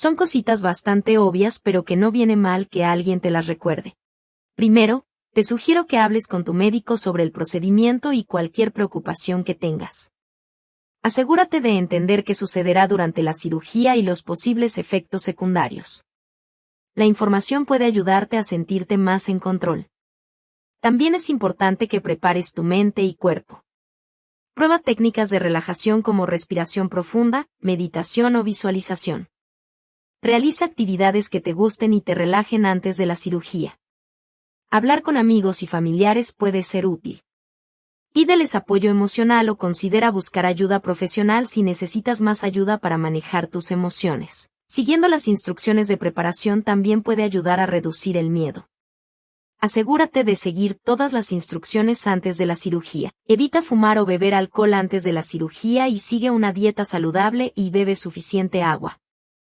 Son cositas bastante obvias pero que no viene mal que alguien te las recuerde. Primero, te sugiero que hables con tu médico sobre el procedimiento y cualquier preocupación que tengas. Asegúrate de entender qué sucederá durante la cirugía y los posibles efectos secundarios. La información puede ayudarte a sentirte más en control. También es importante que prepares tu mente y cuerpo. Prueba técnicas de relajación como respiración profunda, meditación o visualización. Realiza actividades que te gusten y te relajen antes de la cirugía. Hablar con amigos y familiares puede ser útil. Pídeles apoyo emocional o considera buscar ayuda profesional si necesitas más ayuda para manejar tus emociones. Siguiendo las instrucciones de preparación también puede ayudar a reducir el miedo. Asegúrate de seguir todas las instrucciones antes de la cirugía. Evita fumar o beber alcohol antes de la cirugía y sigue una dieta saludable y bebe suficiente agua.